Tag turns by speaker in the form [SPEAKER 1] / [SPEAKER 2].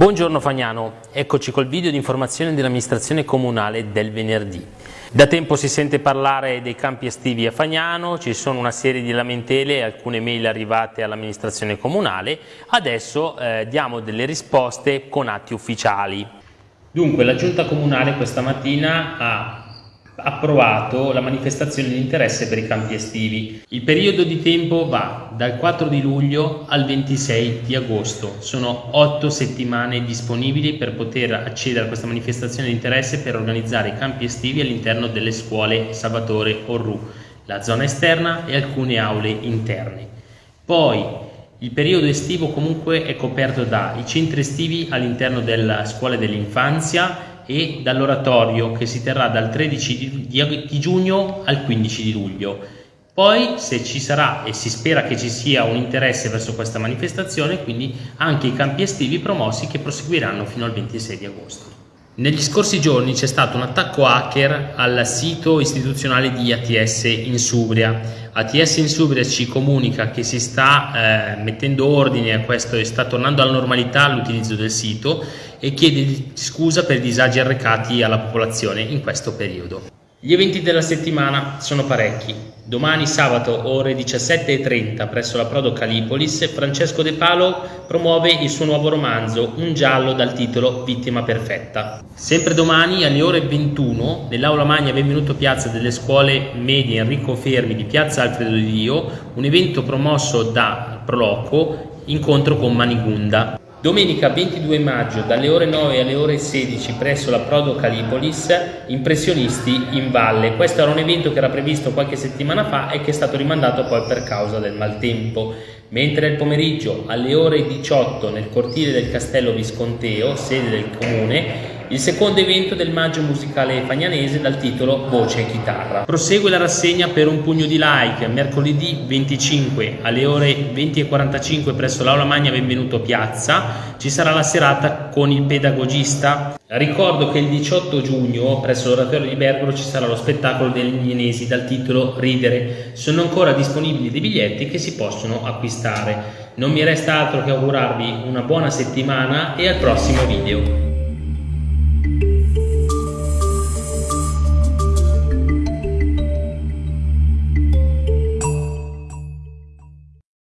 [SPEAKER 1] Buongiorno Fagnano, eccoci col video di informazione dell'amministrazione comunale del venerdì. Da tempo si sente parlare dei campi estivi a Fagnano, ci sono una serie di lamentele e alcune mail arrivate all'amministrazione comunale, adesso eh, diamo delle risposte con atti ufficiali. Dunque la giunta comunale questa mattina ha approvato la manifestazione di interesse per i campi estivi. Il periodo di tempo va dal 4 di luglio al 26 di agosto. Sono otto settimane disponibili per poter accedere a questa manifestazione di interesse per organizzare i campi estivi all'interno delle scuole Salvatore Orru, la zona esterna e alcune aule interne. Poi il periodo estivo comunque è coperto dai centri estivi all'interno della scuola dell'infanzia e dall'oratorio che si terrà dal 13 di, di giugno al 15 di luglio. Poi se ci sarà e si spera che ci sia un interesse verso questa manifestazione, quindi anche i campi estivi promossi che proseguiranno fino al 26 di agosto. Negli scorsi giorni c'è stato un attacco hacker al sito istituzionale di ATS in Subria. ATS in Subria ci comunica che si sta eh, mettendo ordine a questo e sta tornando alla normalità l'utilizzo del sito e chiede scusa per i disagi arrecati alla popolazione in questo periodo. Gli eventi della settimana sono parecchi. Domani sabato ore 17.30 presso la Prodo Calipolis Francesco De Palo promuove il suo nuovo romanzo Un giallo dal titolo Vittima perfetta. Sempre domani alle ore 21 nell'aula magna Benvenuto Piazza delle scuole medie Enrico Fermi di Piazza Alfredo Di Dio un evento promosso da Proloco incontro con Manigunda. Domenica 22 maggio dalle ore 9 alle ore 16 presso la Prodo Calipolis Impressionisti in Valle. Questo era un evento che era previsto qualche settimana fa e che è stato rimandato poi per causa del maltempo. Mentre il pomeriggio alle ore 18 nel cortile del Castello Visconteo, sede del comune, il secondo evento del maggio musicale fagnanese dal titolo Voce e chitarra. Prosegue la rassegna per un pugno di like mercoledì 25 alle ore 20.45 presso l'Aula Magna Benvenuto Piazza. Ci sarà la serata con il pedagogista. Ricordo che il 18 giugno presso l'oratorio di Bergolo ci sarà lo spettacolo degli Ignesi dal titolo Ridere. Sono ancora disponibili dei biglietti che si possono acquistare. Non mi resta altro che augurarvi una buona settimana e al prossimo video.